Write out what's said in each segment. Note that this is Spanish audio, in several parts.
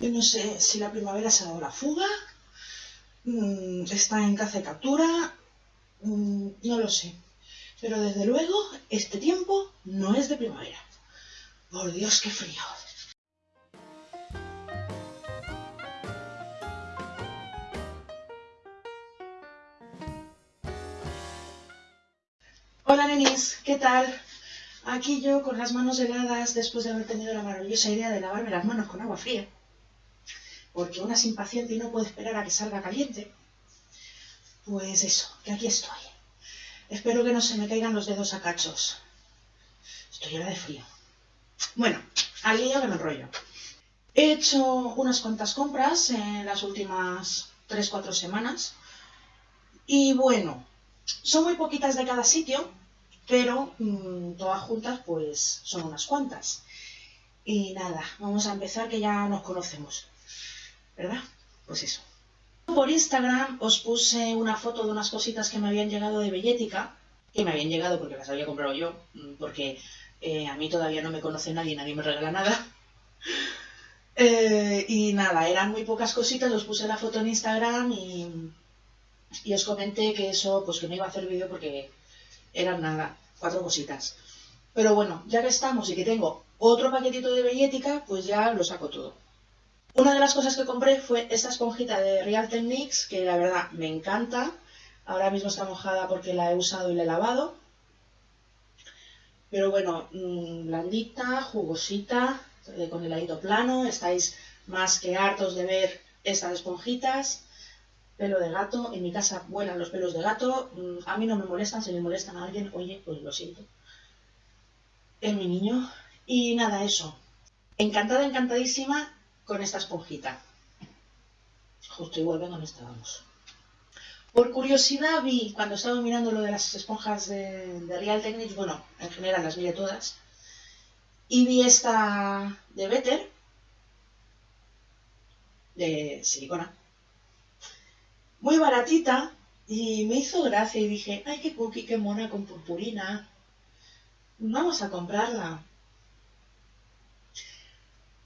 Yo no sé si la primavera se ha dado la fuga, mm, está en caza y captura, mm, no lo sé. Pero desde luego, este tiempo no es de primavera. Por Dios, qué frío. Hola nenis, ¿qué tal? Aquí yo con las manos heladas después de haber tenido la maravillosa idea de lavarme las manos con agua fría. Porque una es impaciente y no puede esperar a que salga caliente. Pues eso, que aquí estoy. Espero que no se me caigan los dedos a cachos. Estoy llena de frío. Bueno, al lío que me enrollo. He hecho unas cuantas compras en las últimas 3-4 semanas. Y bueno, son muy poquitas de cada sitio, pero mm, todas juntas pues son unas cuantas. Y nada, vamos a empezar que ya nos conocemos, ¿verdad? Pues eso. Por Instagram os puse una foto de unas cositas que me habían llegado de Bellética, que me habían llegado porque las había comprado yo, mm, porque eh, a mí todavía no me conoce nadie, nadie me regala nada. Eh, y nada, eran muy pocas cositas, os puse la foto en Instagram y, y os comenté que eso, pues que no iba a hacer vídeo porque eran nada, cuatro cositas. Pero bueno, ya que estamos y que tengo otro paquetito de bellética, pues ya lo saco todo. Una de las cosas que compré fue esta esponjita de Real Techniques, que la verdad me encanta. Ahora mismo está mojada porque la he usado y la he lavado. Pero bueno, mmm, blandita, jugosita, eh, con el plano. Estáis más que hartos de ver estas esponjitas pelo de gato. En mi casa vuelan los pelos de gato. Mm, a mí no me molestan, si le molestan a alguien, oye, pues lo siento. Es mi niño. Y nada, eso. Encantada, encantadísima con esta esponjita. Justo igual vengo donde estábamos. Por curiosidad vi, cuando estaba mirando lo de las esponjas de, de Real Techniques, bueno, en general las miré todas, y vi esta de Better, de silicona, muy baratita y me hizo gracia y dije, ay, qué cookie, qué mona con purpurina. Vamos a comprarla.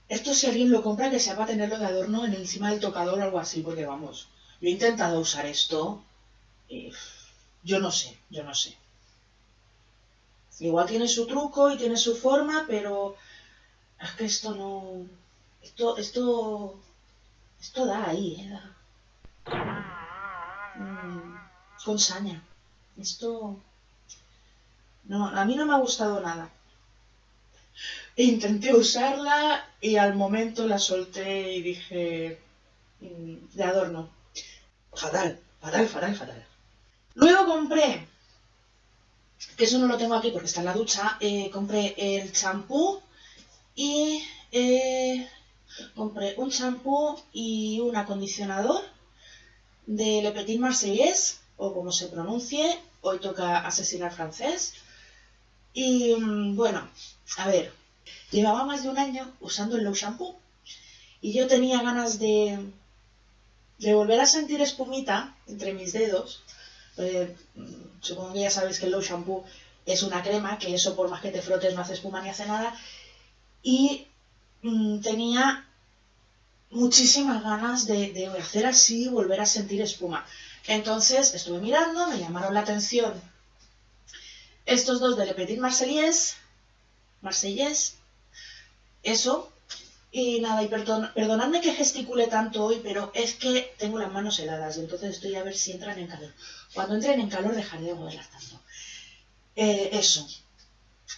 Esto si alguien lo compra que sea para tenerlo de adorno en encima del tocador o algo así, porque vamos, yo he intentado usar esto y yo no sé, yo no sé. Igual tiene su truco y tiene su forma, pero es que esto no... Esto, esto, esto da ahí, ¿eh? Da con saña. Esto... No, a mí no me ha gustado nada. Intenté usarla y al momento la solté y dije... Mm, de adorno. Fatal, fatal, fatal, fatal. Luego compré, que eso no lo tengo aquí porque está en la ducha, eh, compré el champú y eh, compré un champú y un acondicionador de Le Petit Marseillais o como se pronuncie, hoy toca asesinar francés. Y mm, bueno, a ver, llevaba más de un año usando el Low Shampoo y yo tenía ganas de, de volver a sentir espumita entre mis dedos. Eh, supongo que ya sabéis que el Low Shampoo es una crema, que eso por más que te frotes no hace espuma ni hace nada. Y mm, tenía muchísimas ganas de, de hacer así, volver a sentir espuma. Entonces estuve mirando, me llamaron la atención estos dos de Le Petit Marseillais, Marseillais, eso, y nada, y perdonadme que gesticule tanto hoy, pero es que tengo las manos heladas y entonces estoy a ver si entran en calor. Cuando entren en calor dejaré de moverlas tanto. Eh, eso.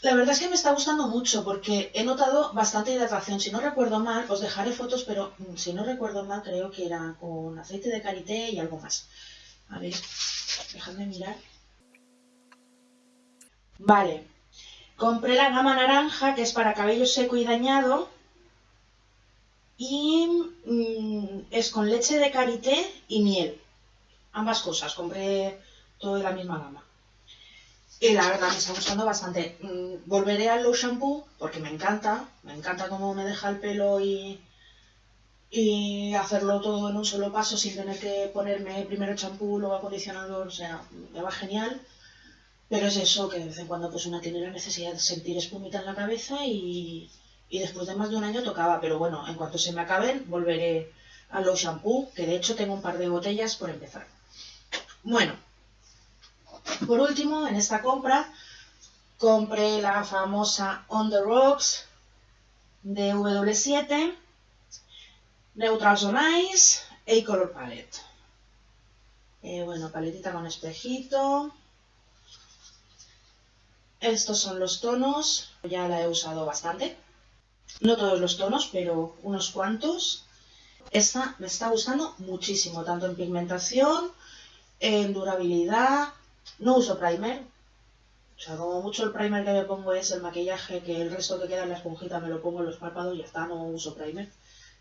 La verdad es que me está gustando mucho porque he notado bastante hidratación. Si no recuerdo mal, os dejaré fotos, pero mm, si no recuerdo mal, creo que era con aceite de karité y algo más. A ver, dejadme mirar. Vale. Compré la gama naranja, que es para cabello seco y dañado. Y mm, es con leche de karité y miel. Ambas cosas. Compré todo de la misma gama. Y la verdad me está gustando bastante. Mm, volveré al Low Shampoo porque me encanta. Me encanta cómo me deja el pelo y, y hacerlo todo en un solo paso sin tener que ponerme primero champú, luego acondicionador, o sea, me va genial. Pero es eso, que de vez en cuando pues una tiene la necesidad de sentir espumita en la cabeza y, y después de más de un año tocaba, pero bueno, en cuanto se me acaben volveré a los shampoo, que de hecho tengo un par de botellas por empezar. Bueno, por último, en esta compra compré la famosa On The Rocks de W7, Neutral on Ice, A-Color Palette. Eh, bueno, paletita con espejito. Estos son los tonos, ya la he usado bastante. No todos los tonos, pero unos cuantos. Esta me está gustando muchísimo, tanto en pigmentación, en durabilidad. No uso primer. O sea, como mucho el primer que me pongo es el maquillaje, que el resto que queda en la esponjita me lo pongo en los párpados y ya está, no uso primer.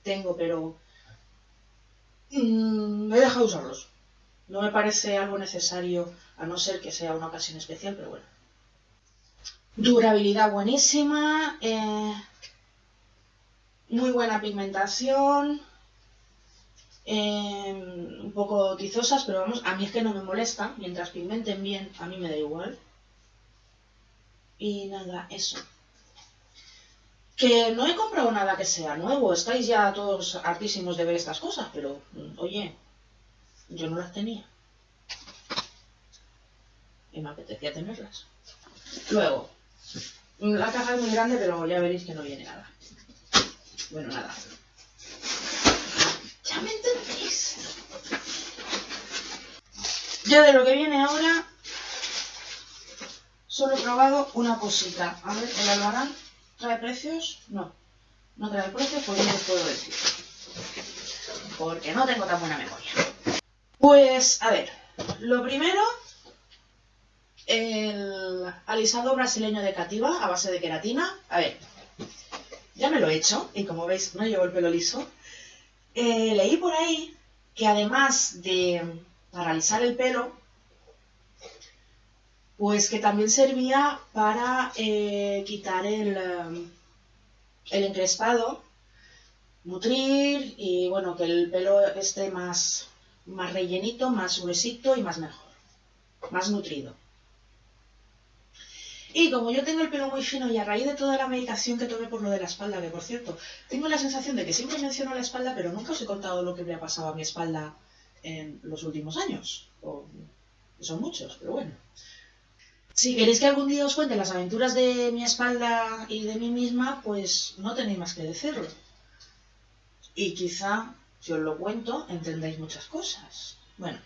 Tengo, pero... Mmm, he dejado de usarlos. No me parece algo necesario, a no ser que sea una ocasión especial, pero bueno. Durabilidad buenísima, eh, muy buena pigmentación, eh, un poco tizosas, pero vamos, a mí es que no me molesta, mientras pigmenten bien, a mí me da igual. Y nada, eso. Que no he comprado nada que sea nuevo, estáis ya todos hartísimos de ver estas cosas, pero mm, oye, yo no las tenía. Y me apetecía tenerlas. Luego, la caja es muy grande, pero ya veréis que no viene nada. Bueno, nada. Ya me entendéis. Yo de lo que viene ahora solo he probado una cosita. A ver, ¿el albarán trae precios? No. No trae precios, pues no os puedo decir. Porque no tengo tan buena memoria. Pues, a ver. Lo primero, el alisado brasileño de Cativa a base de queratina. A ver, ya me lo he hecho y como veis no llevo el pelo liso. Eh, leí por ahí que además de paralizar el pelo, pues que también servía para eh, quitar el, um, el encrespado, nutrir y bueno, que el pelo esté más, más rellenito, más gruesito y más mejor, más nutrido. Y como yo tengo el pelo muy fino y a raíz de toda la medicación que tomé por lo de la espalda, que por cierto, tengo la sensación de que siempre menciono la espalda, pero nunca os he contado lo que me ha pasado a mi espalda en los últimos años. son muchos, pero bueno. Si queréis que algún día os cuente las aventuras de mi espalda y de mí misma, pues no tenéis más que decirlo. Y quizá, si os lo cuento, entendáis muchas cosas. Bueno,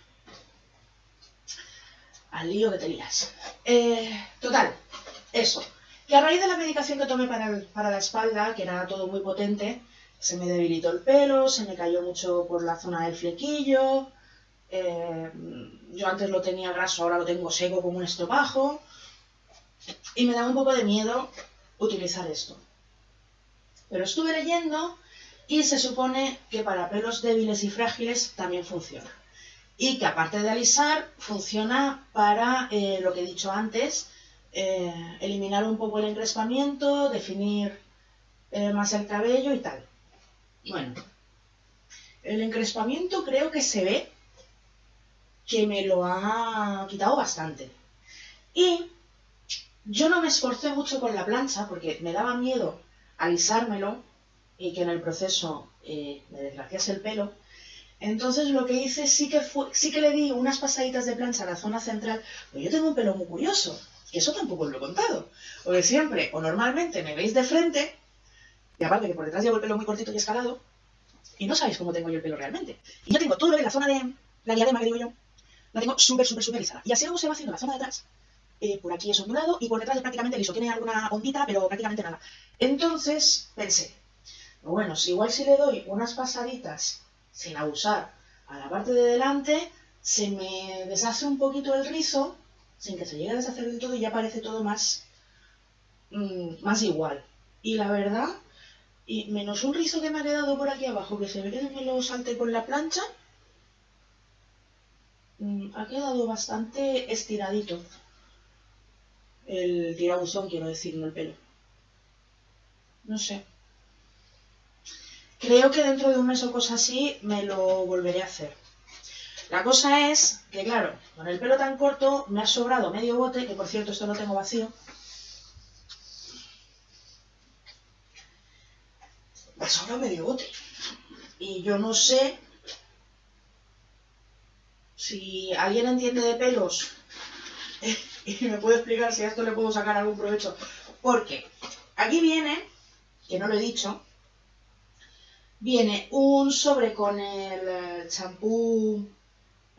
al lío que te lías. Eh, total, eso. Que a raíz de la medicación que tomé para, la espalda, que era todo muy potente, se me debilitó el pelo, se me cayó mucho por la zona del flequillo. Eh, yo antes lo tenía graso, ahora lo tengo seco como un estropajo. Y me da un poco de miedo utilizar esto. Pero estuve leyendo y se supone que para pelos débiles y frágiles también funciona y que aparte de alisar funciona para eh, lo que he dicho antes, eh, eliminar un poco el encrespamiento, definir eh, más el cabello y tal. Bueno, el encrespamiento creo que se ve que me lo ha quitado bastante. Y yo no me esforcé mucho con la plancha porque me daba miedo alisármelo y que en el proceso me desgraciase el pelo. Entonces lo que hice sí que fue, sí que le di unas pasaditas de plancha a la zona central, pero yo tengo un pelo muy curioso, eso tampoco os lo he contado. Porque siempre, o normalmente me veis de frente, y aparte que por detrás llevo el pelo muy cortito y escalado, y no sabéis cómo tengo yo el pelo realmente. Y yo tengo todo lo que la zona de la diadema que digo yo, la tengo súper, súper, súper lisada. Y así luego se va haciendo la zona de atrás. Eh, por aquí es ondulado y por detrás es prácticamente liso. Tiene alguna ondita, pero prácticamente nada. Entonces pensé, bueno, si igual si le doy unas pasaditas sin abusar a la parte de delante, se me deshace un poquito el rizo, sin que se llegue a deshacer del todo y ya parece todo más, mm, más igual. Y la verdad, y menos un rizo que me ha quedado por aquí abajo, que se ve que me lo salte con la plancha, mm, ha quedado bastante estiradito. El tirabuzón, quiero decir, no el pelo. No sé. Creo que dentro de un mes o cosa así me lo volveré a hacer. La cosa es que, claro, con el pelo tan corto me ha sobrado medio bote, que por cierto esto lo tengo vacío. me ha sobrado medio bote. Y yo no sé si alguien entiende de pelos y me puede explicar si a esto le puedo sacar algún provecho. Porque aquí viene, que no lo he dicho, viene un sobre con el eh, champú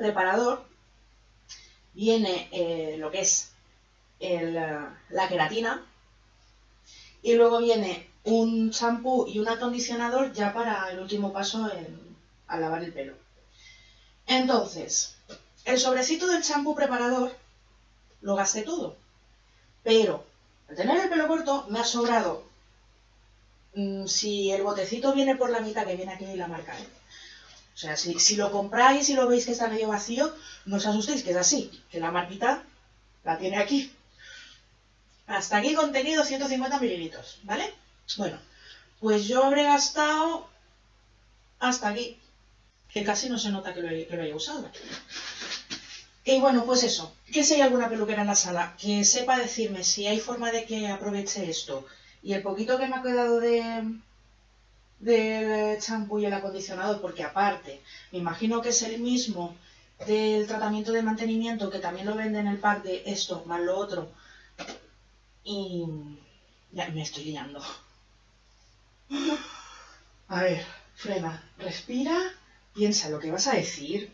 preparador, viene eh, lo que es eh, la queratina y luego viene un champú y un acondicionador ya para el último paso en, al lavar el pelo. Entonces, el sobrecito del champú preparador lo gasté todo, pero al tener el pelo corto me ha sobrado Mm, si el botecito viene por la mitad que viene aquí la marca, ¿eh? O sea, si, lo compráis y lo veis que está medio vacío, no os asustéis, que es así, que la marquita la tiene aquí. Hasta aquí contenido 150 mililitros, ¿vale? Bueno, pues yo habré gastado hasta aquí, que casi no se nota que lo, que lo haya usado. Y bueno, pues eso, que si hay alguna peluquera en la sala que sepa decirme si hay forma de que aproveche esto y el poquito que me ha quedado de del champú y el acondicionador, porque aparte, me imagino que es el mismo del tratamiento de mantenimiento, que también lo venden en el pack de esto más lo otro. Y ya me estoy liando. A ver, frena, respira, piensa lo que vas a decir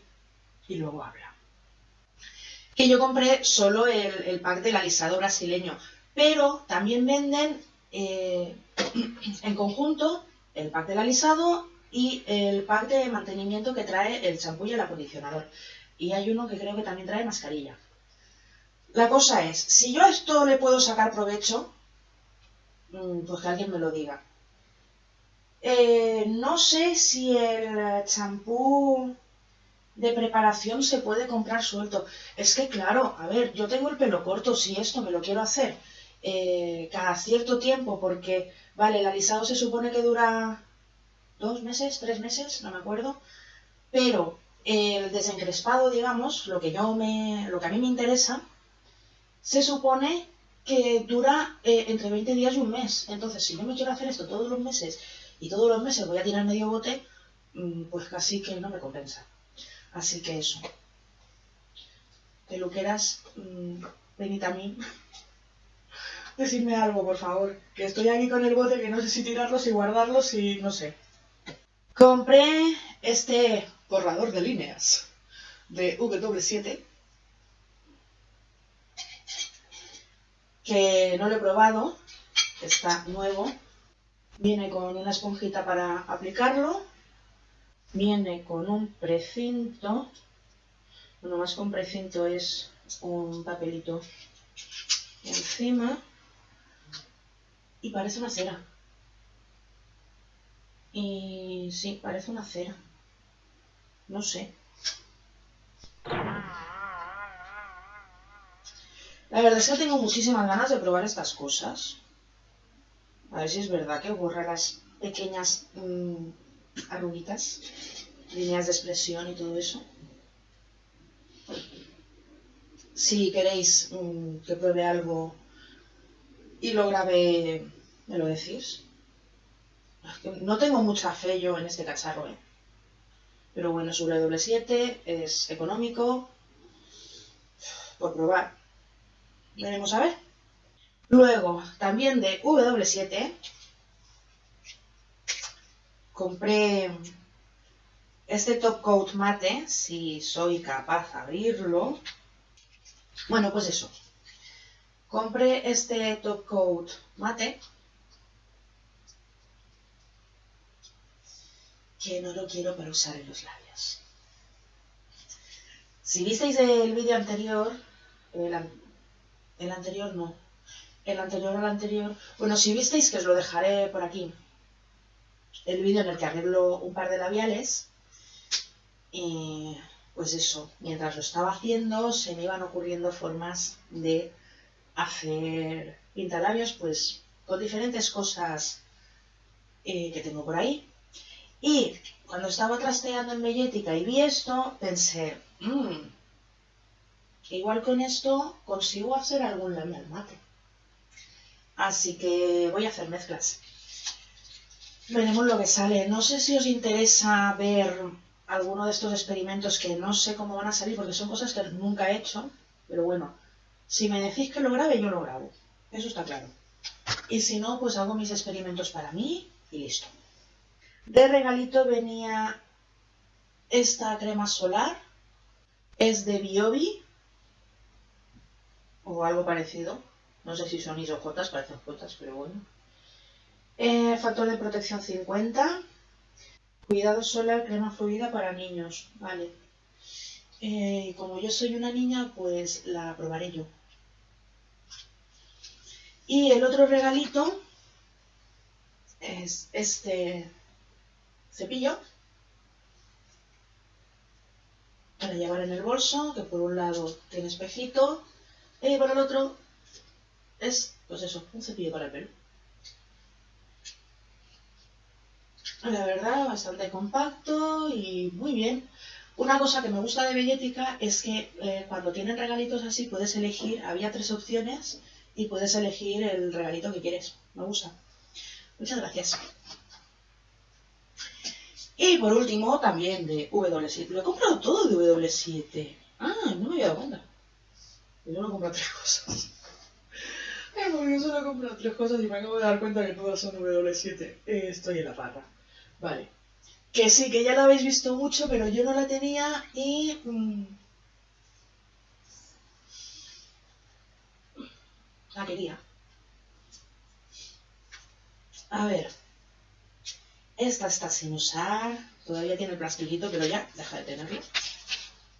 y luego habla. Que yo compré solo el, el pack del alisado brasileño, pero también venden eh, en conjunto el pack del alisado y el pack de mantenimiento que trae el champú y el acondicionador. Y hay uno que creo que también trae mascarilla. La cosa es, si yo a esto le puedo sacar provecho, mm, pues que alguien me lo diga. Eh, no sé si el champú de preparación se puede comprar suelto. Es que claro, a ver, yo tengo el pelo corto, si esto me lo quiero hacer eh, cada cierto tiempo, porque, vale, el alisado se supone que dura dos meses, tres meses, no me acuerdo, pero el desencrespado, digamos, lo que yo me, lo que a mí me interesa, se supone que dura eh, entre 20 días y un mes. Entonces, si yo me quiero hacer esto todos los meses y todos los meses voy a tirar medio bote, mm, pues casi que no me compensa. Así que eso. Peluqueras, mmm, venid a mí. Decidme algo, por favor. Que estoy aquí con el bote que no sé si tirarlos y guardarlos y no sé. Compré este borrador de líneas de W7 que no lo he probado, está nuevo. Viene con una esponjita para aplicarlo, viene con un precinto, bueno, más que un precinto es un papelito encima y parece una cera. Y sí, parece una cera. No sé. La verdad es que tengo muchísimas ganas de probar estas cosas. A ver si es verdad que borra las pequeñas mmm, arruguitas, líneas de expresión y todo eso. Si queréis mmm, que pruebe algo y lo grabé, ¿me lo decís? No tengo mucha fe yo en este cacharro, ¿eh? Pero bueno, es W7, es económico, por probar. Veremos a ver. Luego, también de W7, compré este top coat mate, si soy capaz de abrirlo. Bueno, pues eso, compré este top coat mate que no lo quiero para usar en los labios. Si visteis el vídeo anterior, el, anterior no, el anterior al anterior, bueno, si visteis que os lo dejaré por aquí, el vídeo en el que arreglo un par de labiales, y pues eso, mientras lo estaba haciendo se me iban ocurriendo formas de hacer pintalabios pues con diferentes cosas eh, que tengo por ahí. Y cuando estaba trasteando en Bellética y vi esto, pensé, mmm, igual con esto consigo hacer algún labial mate. Así que voy a hacer mezclas. veremos lo que sale. No sé si os interesa ver alguno de estos experimentos que no sé cómo van a salir porque son cosas que nunca he hecho, pero bueno, si me decís que lo grabe, yo lo grabo. Eso está claro. Y si no, pues hago mis experimentos para mí y listo. De regalito venía esta crema solar. Es de Biobi. O algo parecido. No sé si son isojotas, parecen jotas, pero bueno. Eh, factor de protección 50. Cuidado solar, crema fluida para niños. Vale. Eh, como yo soy una niña, pues la probaré yo. Y el otro regalito es este cepillo para llevar en el bolso, que por un lado tiene espejito y por el otro es, pues eso, un cepillo para el pelo. La verdad, bastante compacto y muy bien. Una cosa que me gusta de Bellética es que eh, cuando tienen regalitos así puedes elegir, había tres opciones y puedes elegir el regalito que quieres. Me gusta. Muchas gracias. Y por último, también de W7. Lo he comprado todo de W7. Ah, no me había dado cuenta. Yo no he comprado tres cosas. Porque yo solo he comprado tres cosas y me acabo de dar cuenta que todas son W7. Eh, estoy en la parra. Vale. Que sí, que ya la habéis visto mucho, pero yo no la tenía y... Mm, la quería. A ver. Esta está sin usar. Todavía tiene el plastiquito, pero ya, deja de tenerlo.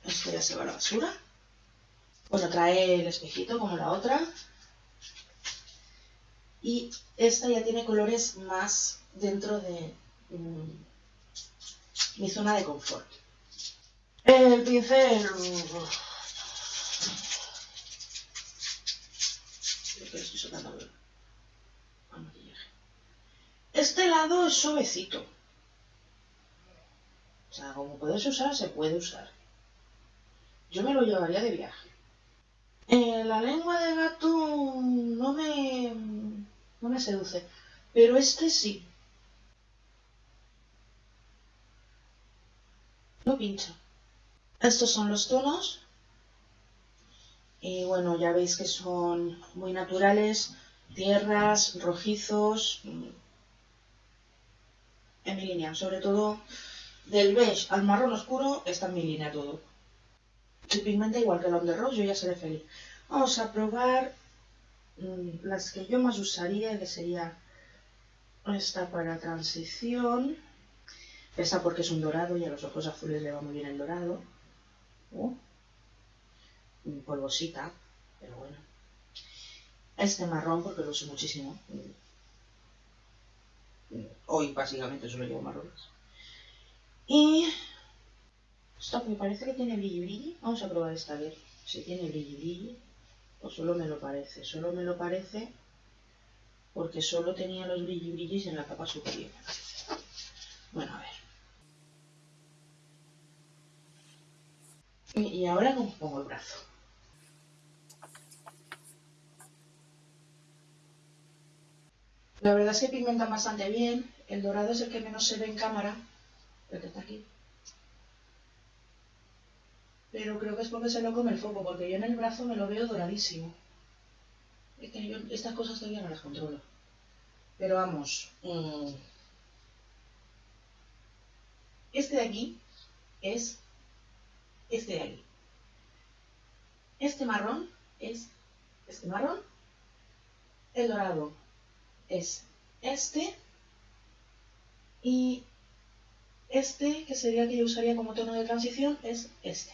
Esto ya se va a la basura. Bueno, trae el espejito como la otra. Y esta ya tiene colores más dentro de mm, mi zona de confort. El pincel... Soltando este lado es suavecito. O sea, como puedes usar, se puede usar. Yo me lo llevaría de viaje. Eh, la lengua de gato no me, no me seduce, pero este sí. No pincha. Estos son los tonos. Y bueno, ya veis que son muy naturales, tierras, rojizos, en mi línea. Sobre todo del beige al marrón oscuro está en mi línea todo. Si pigmenta igual que el de rose, yo ya seré feliz. Vamos a probar mm, las que yo más usaría, que sería esta para transición. Esta porque es un dorado y a los ojos azules le va muy bien el dorado. Oh. Polvosita, pero bueno. Este marrón porque lo uso muchísimo Hoy básicamente solo llevo marrones. Y esto me parece que tiene brilli brilli. Vamos a probar esta vez. Si tiene brilli. O solo me lo parece. Solo me lo parece porque solo tenía los brilli brillis en la capa superior. Bueno, a ver. Y ahora cómo pongo el brazo. La verdad es que pigmentan bastante bien. El dorado es el que menos se ve en cámara. El que está aquí. Pero creo que es porque se lo come el foco, porque yo en el brazo me lo veo doradísimo. Es que yo estas cosas todavía no las controlo. Pero vamos. Mm, este de aquí es este de aquí. Este marrón es este marrón. El dorado es este y este, que sería el que yo usaría como tono de transición, es este.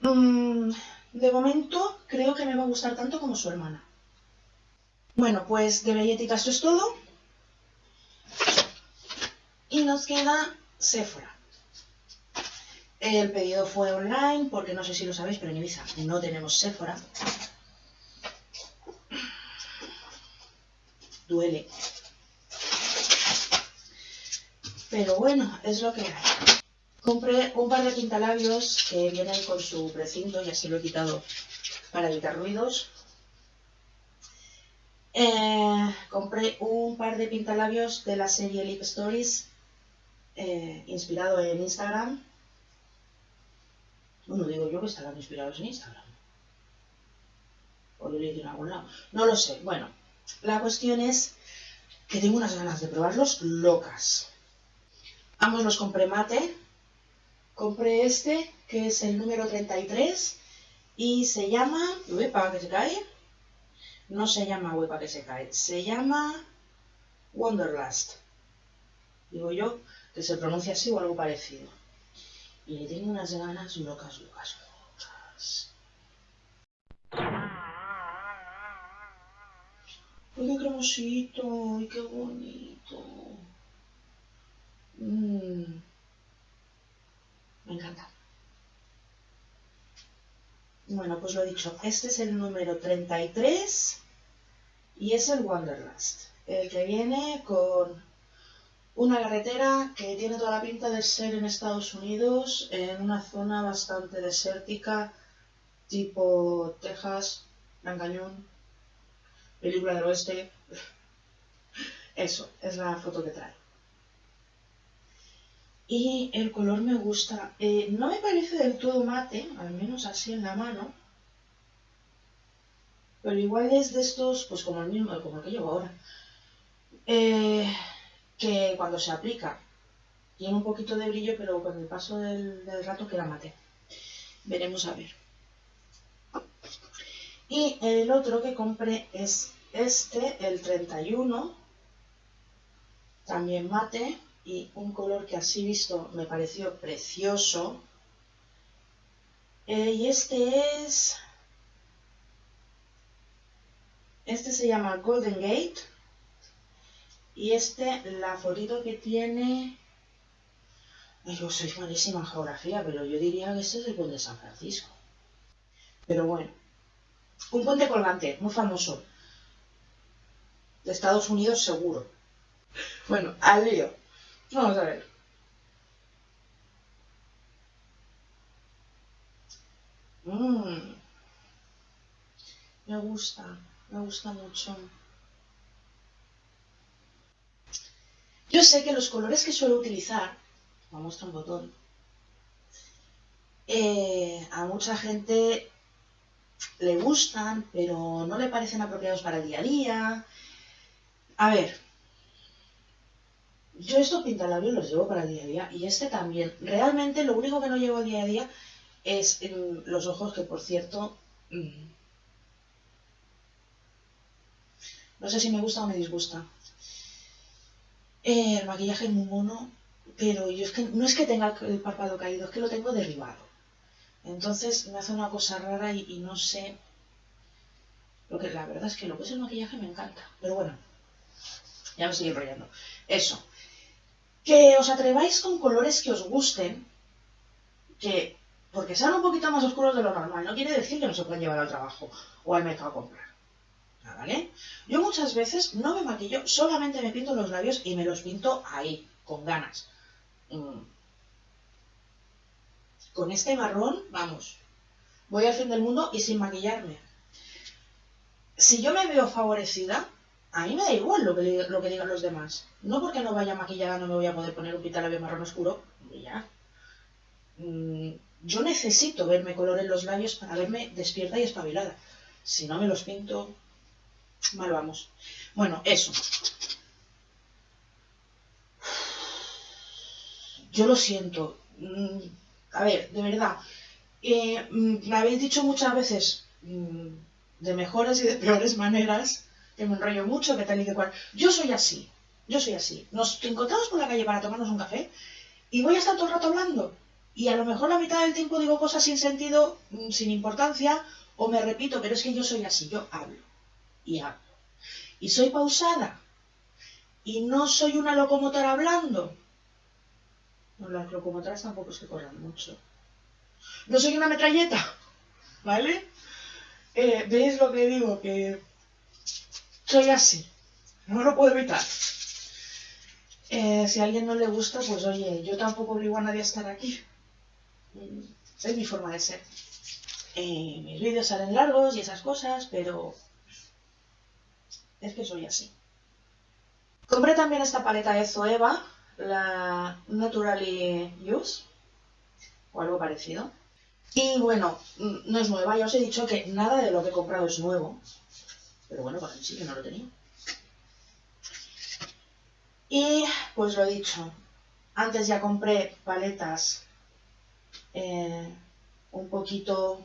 Mm, de momento creo que me va a gustar tanto como su hermana. Bueno, pues de Bellética esto es todo. Y nos queda Sephora. El pedido fue online, porque no sé si lo sabéis, pero en Ibiza no tenemos Sephora. Duele. Pero bueno, es lo que hay. Compré un par de pintalabios que vienen con su precinto, ya se lo he quitado para evitar ruidos. Eh, compré un par de pintalabios de la serie Lip Stories, eh, inspirado en Instagram. Bueno, digo yo que estarán inspirados en Instagram. O lo leí en algún lado. No lo sé. Bueno, la cuestión es que tengo unas ganas de probarlos locas. Ambos los compré mate. Compré este, que es el número 33, y se llama... para que se cae no se llama huepa que se cae, se llama Wonderlust. Digo yo que se pronuncia así o algo parecido. Y tengo unas ganas locas, locas, locas. ¡Uy, qué cremosito! ¡Ay, qué bonito! Mm. Me encanta. Bueno, pues lo he dicho, este es el número 33 y es el Wanderlust, el que viene con una carretera que tiene toda la pinta de ser en Estados Unidos, en una zona bastante desértica, tipo Texas, Gran Cañón, película del oeste. Eso, es la foto que trae. Y el color me gusta. Eh, no me parece del todo mate, al menos así en la mano. Pero igual es de estos, pues como el mismo, como el que llevo ahora. Eh, que cuando se aplica tiene un poquito de brillo, pero con el paso del, del rato queda mate. Veremos a ver. Y el otro que compré es este, el 31. También mate y un color que así visto me pareció precioso. Eh, y este es... Este se llama Golden Gate. Y este, la fotito que tiene... yo soy malísima en geografía, pero yo diría que este es el de San Francisco. Pero bueno. Un puente colgante, muy famoso. De Estados Unidos seguro. Bueno, al lío. Vamos a ver. Mmm. Me gusta, me gusta mucho. Yo sé que los colores que suelo utilizar, vamos a un botón, eh, a mucha gente le gustan, pero no le parecen apropiados para el día a día. A ver, yo estos pintalabios los llevo para el día a día y este también. Realmente lo único que no llevo día a día es los ojos que por cierto... Mm, no sé si me gusta o me disgusta. Eh, el maquillaje es muy mono, pero yo es que no es que tenga el párpado caído, es que lo tengo derribado. Entonces me hace una cosa rara y, no sé... Lo que, la verdad es que lo que es el maquillaje me encanta. Pero bueno, ya me estoy enrollando. Eso que os atreváis con colores que os gusten, que porque sean un poquito más oscuros de lo normal, no quiere decir que no se pueden llevar al trabajo o al mercado a comprar. ¿Vale? Yo muchas veces no me maquillo, solamente me pinto los labios y me los pinto ahí, con ganas. Mm. Con este marrón, vamos, voy al fin del mundo y sin maquillarme. Si yo me veo favorecida, a mí me da igual lo que, lo que digan los demás. No porque no vaya maquillada no me voy a poder poner un pintalabio marrón oscuro. Ya. Mm, yo necesito verme color en los labios para verme despierta y espabilada. Si no me los pinto, mal vamos. Bueno, eso. Yo lo siento. Mm, a ver, de verdad. Eh, mm, me habéis dicho muchas veces de mejores y de peores maneras que me enrollo mucho, que tal y que cual. Yo soy así, yo soy así. Nos encontramos por la calle para tomarnos un café y voy a estar todo el rato hablando. Y a lo mejor la mitad del tiempo digo cosas sin sentido, mm, sin importancia, o me repito, pero es que yo soy así, yo hablo y hablo. Y soy pausada. Y no soy una locomotora hablando. No, las locomotoras tampoco es que corran mucho. No soy una metralleta, ¿vale? Eh, ¿Veis lo que digo? Que soy así, no lo puedo evitar. Eh, si a alguien no le gusta, pues oye, yo tampoco obligo a nadie a estar aquí. Mm, es mi forma de ser. Eh, mis vídeos salen largos y esas cosas, pero Es que soy así. Compré también esta paleta de Zoeva, la Naturally Use, o algo parecido. Y bueno, no es nueva, ya os he dicho que nada de lo que he comprado es nuevo. Pero bueno, para mí sí que no lo tenía. Y pues lo he dicho, antes ya compré paletas eh, un poquito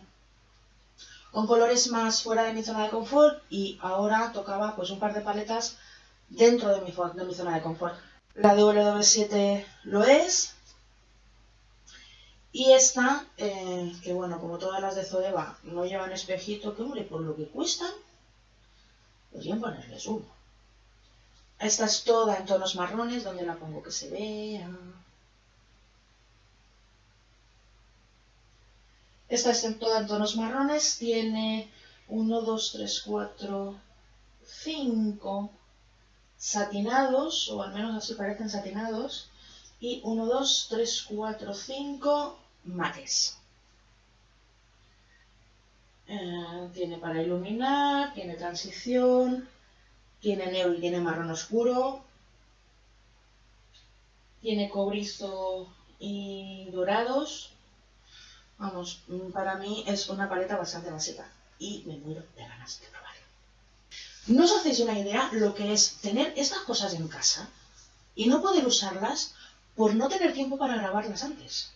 con colores más fuera de mi zona de confort y ahora tocaba pues un par de paletas dentro de mi, de mi zona de confort. La de W7 lo es. Y esta, eh, que bueno, como todas las de Zoeva, no llevan espejito, que hombre, por lo que cuestan, podrían ponerles uno. Esta es toda en tonos marrones, donde la pongo que se vea. Esta es en toda en tonos marrones, tiene 1, 2, 3, 4, 5 satinados, o al menos así parecen satinados, y 1, 2, 3, 4, 5 mates. Eh, tiene para iluminar, tiene transición, tiene negro y tiene marrón oscuro, tiene cobrizo y dorados. Vamos, para mí es una paleta bastante básica y me muero de ganas de probarla. No os hacéis una idea lo que es tener estas cosas en casa y no poder usarlas por no tener tiempo para grabarlas antes.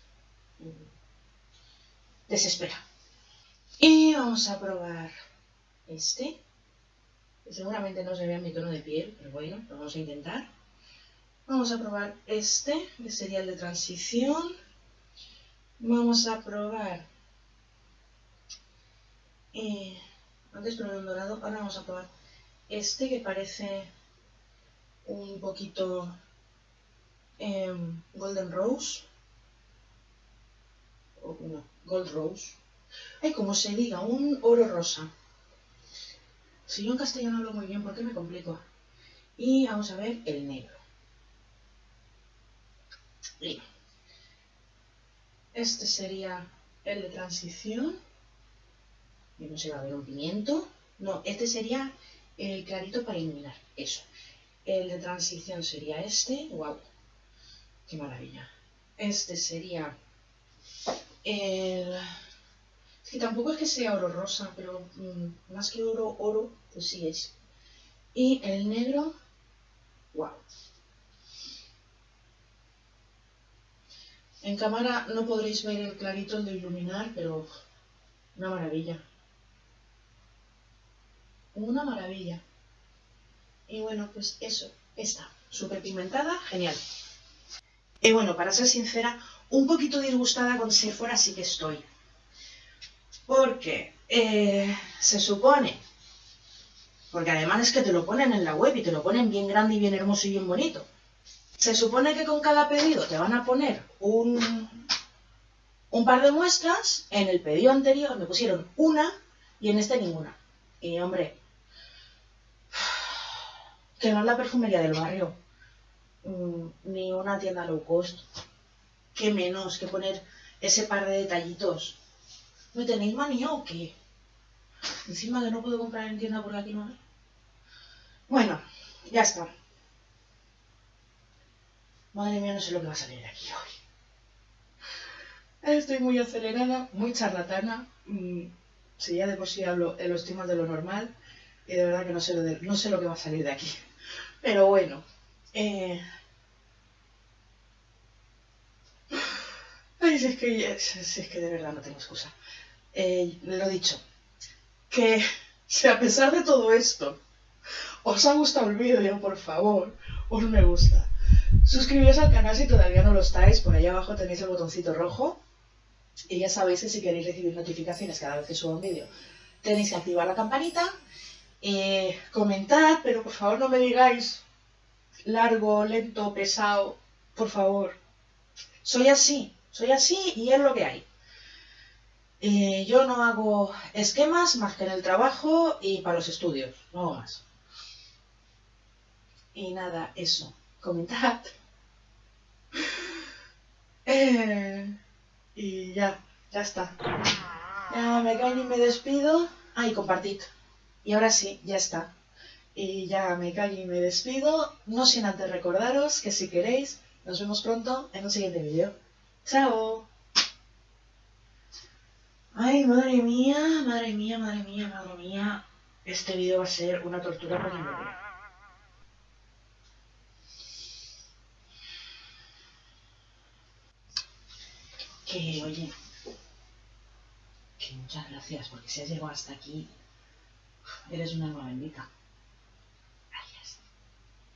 Desespera. Y vamos a probar este. seguramente no se vea mi tono de piel, pero bueno, lo vamos a intentar. Vamos a probar este, que sería el de transición. Vamos a probar... Eh, antes probé un dorado, ahora vamos a probar este que parece un poquito em, Golden Rose. O no, Gold Rose. Ay, como se diga, un oro rosa. Si yo en castellano hablo muy bien, ¿por qué me complico? Y vamos a ver el negro. Este sería el de transición. Y no se va a ver un pimiento. No, este sería el clarito para iluminar. Eso. El de transición sería este. ¡Wow! ¡Qué maravilla! Este sería el... Es que tampoco es que sea oro rosa, pero mm, más que oro, oro, pues sí es. Y el negro, wow. En cámara no podréis ver el clarito, el de iluminar, pero una maravilla. Una maravilla. Y bueno, pues eso, está, súper pigmentada, genial. Y bueno, para ser sincera, un poquito disgustada con Sephora sí que estoy. Porque eh, se supone, porque además es que te lo ponen en la web y te lo ponen bien grande y bien hermoso y bien bonito. Se supone que con cada pedido te van a poner un, un par de muestras. En el pedido anterior me pusieron una y en este ninguna. Y hombre, que no es la perfumería del barrio, mm, ni una tienda low cost qué menos que poner ese par de detallitos. ¿Me tenéis manía o qué? Encima que no puedo comprar en tienda porque aquí no hay. Bueno, ya está. Madre mía, no sé lo que va a salir de aquí hoy. Estoy muy acelerada, muy charlatana. Mm, si ya de por sí hablo en los temas de lo normal, y de verdad que no sé lo, no sé lo que va a salir de aquí. Pero bueno, eh, Ay, si es que, es que de verdad no tengo excusa. Eh, lo dicho, que si a pesar de todo esto os ha gustado el vídeo, por favor, un me gusta. Suscribíos al canal si todavía no lo estáis, por ahí abajo tenéis el botoncito rojo. Y ya sabéis que si queréis recibir notificaciones cada vez que suba un vídeo, tenéis que activar la campanita. Eh, comentad, pero por favor no me digáis largo, lento, pesado, por favor. Soy así, soy así y es lo que hay. Eh, yo no hago esquemas más que en el trabajo y para los estudios, no más. Y nada, eso. Comentad. Eh, y ya, ya está. Ya me caen y me despido. Ah, y compartid. Y ahora sí, ya está. Y ya me callo y me despido. No sin antes recordaros que si queréis, nos vemos pronto en un siguiente vídeo. ¡Chao! Ay, madre mía, madre mía, madre mía, madre mía. Este vídeo va a ser una tortura para mi memoria. Que, oye, que muchas gracias, porque si has llegado hasta aquí, eres una alma bendita.